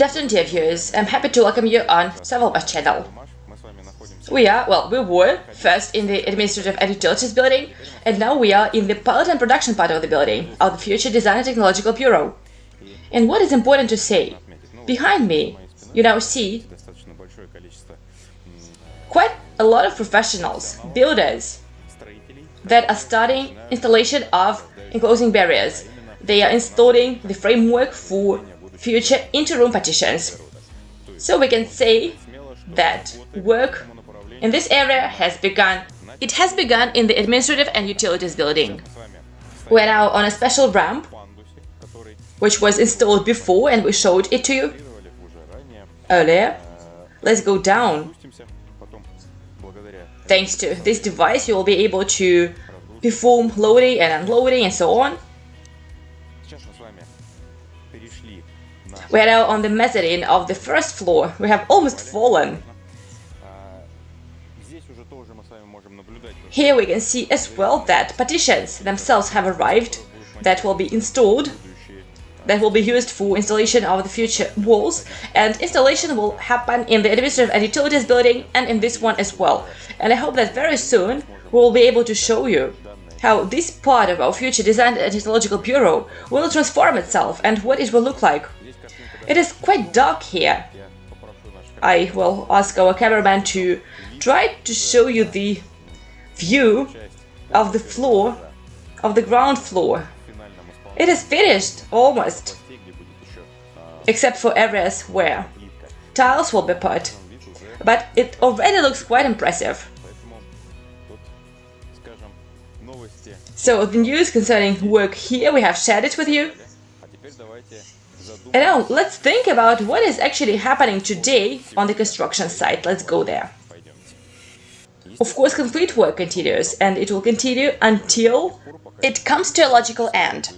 Good afternoon, dear viewers. I'm happy to welcome you on Savalmash channel. We are, well, we were first in the Administrative and Utilities building, and now we are in the pilot and production part of the building, of the Future Design and Technological Bureau. And what is important to say, behind me, you now see quite a lot of professionals, builders, that are starting installation of enclosing barriers. They are installing the framework for future inter-room partitions. So we can say that work in this area has begun. It has begun in the administrative and utilities building. We're now on a special ramp, which was installed before and we showed it to you earlier. Let's go down. Thanks to this device, you will be able to perform loading and unloading and so on. We are now on the mezzanine of the first floor. We have almost fallen. Here we can see as well that partitions themselves have arrived that will be installed that will be used for installation of the future walls and installation will happen in the administrative and utilities building and in this one as well and I hope that very soon we will be able to show you how this part of our future design and technological bureau will transform itself and what it will look like. It is quite dark here. I will ask our cameraman to try to show you the view of the floor, of the ground floor. It is finished, almost, except for areas where tiles will be put, but it already looks quite impressive. So the news concerning work here, we have shared it with you. And now let's think about what is actually happening today on the construction site. Let's go there. Of course, complete work continues, and it will continue until it comes to a logical end.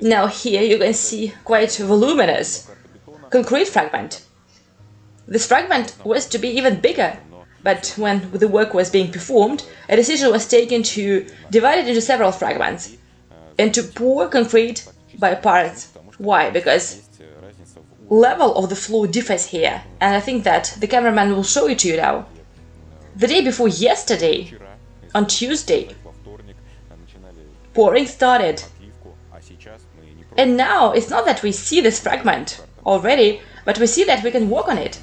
Now here you can see quite voluminous concrete fragment. This fragment was to be even bigger, but when the work was being performed, a decision was taken to divide it into several fragments and to pour concrete by parts. Why? Because level of the floor differs here, and I think that the cameraman will show it to you now. The day before yesterday, on Tuesday, pouring started. And now it's not that we see this fragment already, but we see that we can work on it.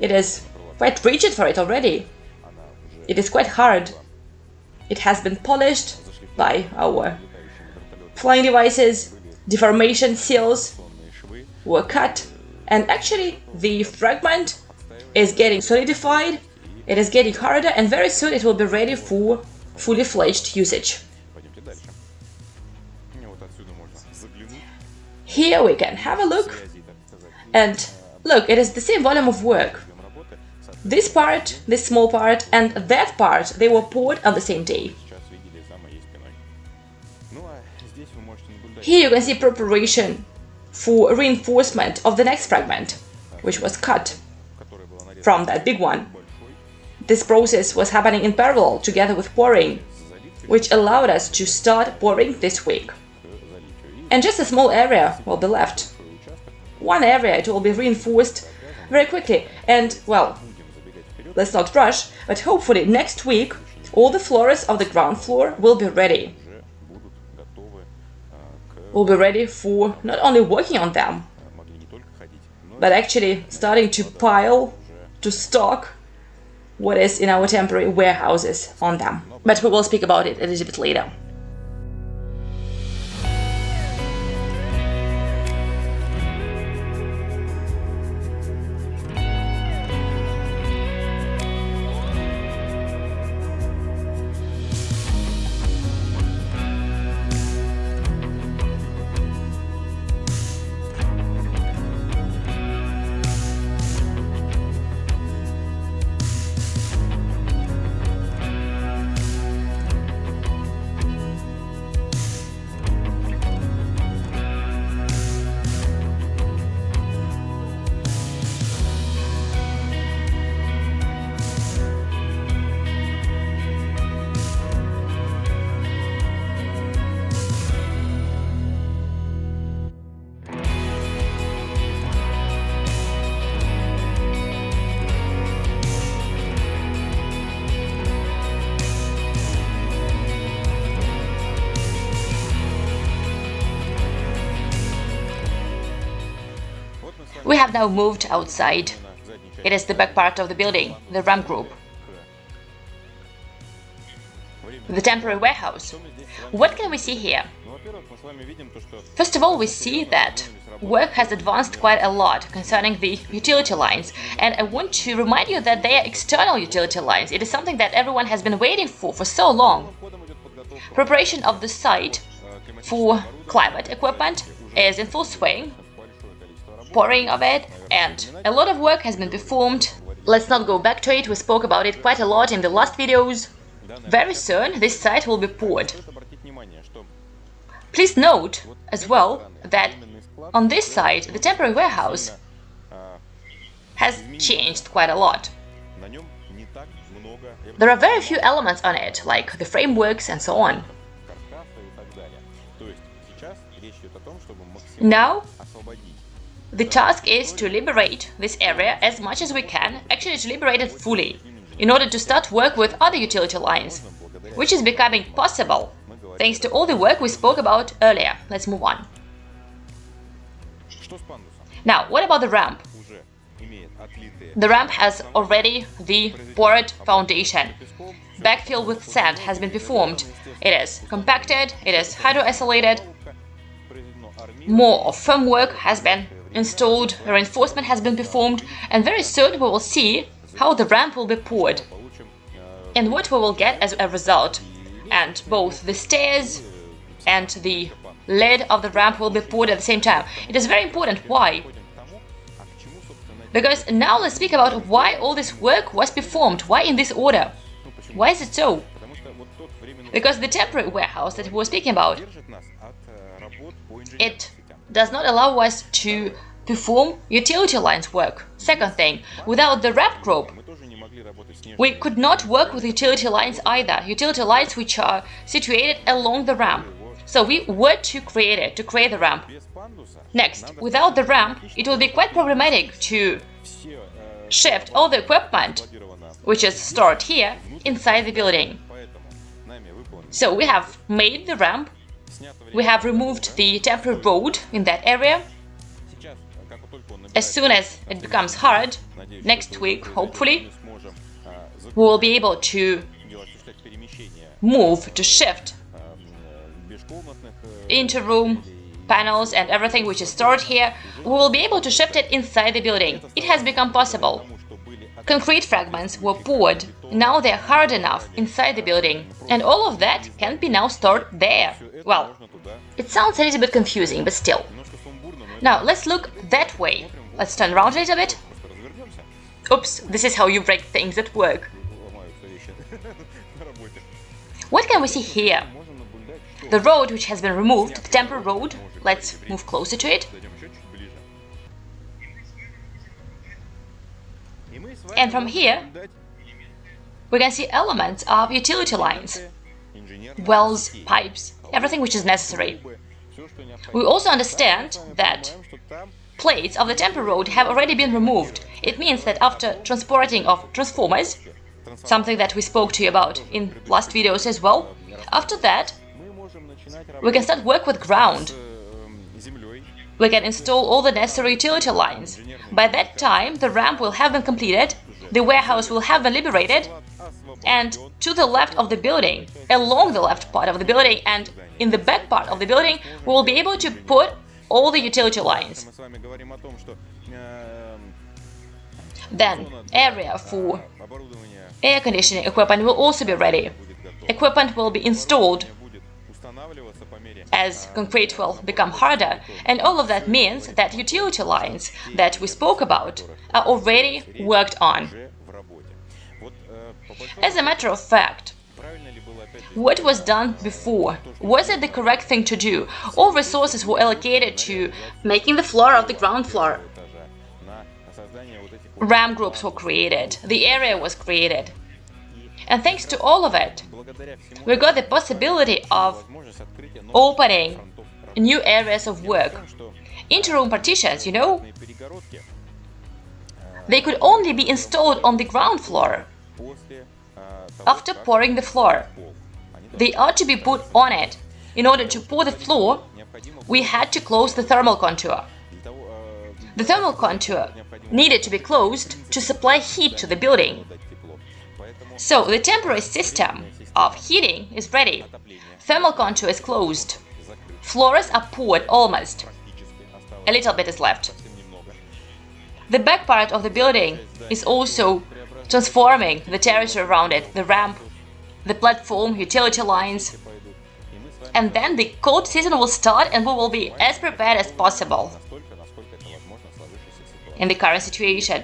It is quite rigid for it already. It is quite hard. It has been polished by our flying devices, deformation seals were cut, and actually the fragment is getting solidified, it is getting harder, and very soon it will be ready for fully fledged usage. Here we can have a look, and look, it is the same volume of work. This part, this small part, and that part, they were poured on the same day. Here you can see preparation for reinforcement of the next fragment, which was cut from that big one. This process was happening in parallel together with pouring, which allowed us to start pouring this week. And just a small area will be left. One area it will be reinforced very quickly. And, well, let's not rush, but hopefully next week all the floors of the ground floor will be ready will be ready for not only working on them, but actually starting to pile, to stock what is in our temporary warehouses on them. But we will speak about it a little bit later. We have now moved outside. It is the back part of the building, the ramp group. The temporary warehouse. What can we see here? First of all, we see that work has advanced quite a lot concerning the utility lines, and I want to remind you that they are external utility lines. It is something that everyone has been waiting for for so long. Preparation of the site for climate equipment is in full swing, pouring of it, and a lot of work has been performed. Let's not go back to it, we spoke about it quite a lot in the last videos. Very soon this site will be poured. Please note as well that on this side the temporary warehouse has changed quite a lot. There are very few elements on it, like the frameworks and so on. Now, the task is to liberate this area as much as we can, actually to liberate it fully, in order to start work with other utility lines, which is becoming possible thanks to all the work we spoke about earlier. Let's move on. Now, what about the ramp? The ramp has already the poured foundation. Backfill with sand has been performed. It is compacted, it is hydro-isolated. More of formwork has been installed, reinforcement has been performed, and very soon we will see how the ramp will be poured and what we will get as a result. And both the stairs and the lid of the ramp will be poured at the same time. It is very important. Why? Because now let's speak about why all this work was performed. Why in this order? Why is it so? Because the temporary warehouse that we were speaking about, it does not allow us to perform utility lines work. Second thing, without the ramp group, we could not work with utility lines either, utility lines which are situated along the ramp. So we were to create it, to create the ramp. Next, without the ramp, it will be quite problematic to shift all the equipment, which is stored here, inside the building. So we have made the ramp, we have removed the temporary road in that area. As soon as it becomes hard, next week, hopefully, we will be able to move, to shift into room, panels and everything which is stored here, we will be able to shift it inside the building. It has become possible. Concrete fragments were poured, now they are hard enough inside the building, and all of that can be now stored there. Well, it sounds a little bit confusing, but still. Now, let's look that way. Let's turn around a little bit. Oops, this is how you break things at work. What can we see here? The road which has been removed, the temporary road, let's move closer to it. And from here, we can see elements of utility lines, wells, pipes, everything which is necessary. We also understand that plates of the temporary road have already been removed. It means that after transporting of transformers, something that we spoke to you about in last videos as well, after that, we can start work with ground. We can install all the necessary utility lines. By that time, the ramp will have been completed, the warehouse will have been liberated, and to the left of the building, along the left part of the building and in the back part of the building, we will be able to put all the utility lines. Then, area for air conditioning equipment will also be ready. Equipment will be installed as concrete will become harder, and all of that means that utility lines that we spoke about are already worked on. As a matter of fact, what was done before? Was it the correct thing to do? All resources were allocated to making the floor of the ground floor. Ramp groups were created, the area was created. And thanks to all of it, we got the possibility of opening new areas of work. Interroom partitions, you know, they could only be installed on the ground floor after pouring the floor. They are to be put on it. In order to pour the floor, we had to close the thermal contour. The thermal contour needed to be closed to supply heat to the building. So the temporary system of heating is ready. Thermal contour is closed. Floors are poured almost. A little bit is left. The back part of the building is also transforming the territory around it, the ramp, the platform, utility lines. And then the cold season will start and we will be as prepared as possible in the current situation.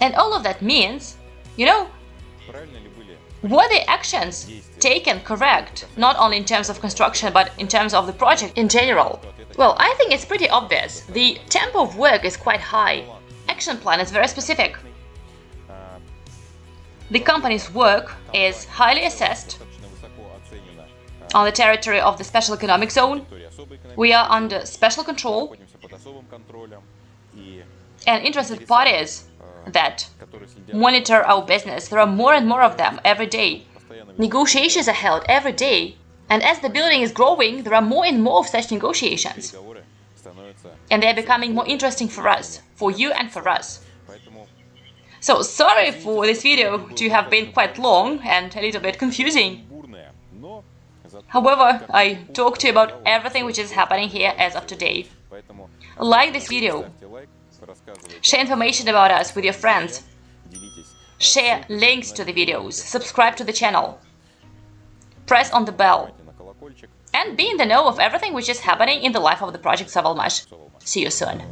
And all of that means, you know, were the actions taken correct, not only in terms of construction, but in terms of the project in general? Well, I think it's pretty obvious. The tempo of work is quite high. Action plan is very specific. The company's work is highly assessed on the territory of the Special Economic Zone. We are under special control and interested parties that monitor our business. There are more and more of them every day. Negotiations are held every day. And as the building is growing, there are more and more of such negotiations. And they're becoming more interesting for us, for you and for us. So sorry for this video to have been quite long and a little bit confusing. However, I talked to you about everything which is happening here as of today. Like this video, share information about us with your friends, share links to the videos, subscribe to the channel, press on the bell, and be in the know of everything which is happening in the life of the project Savalmash. See you soon.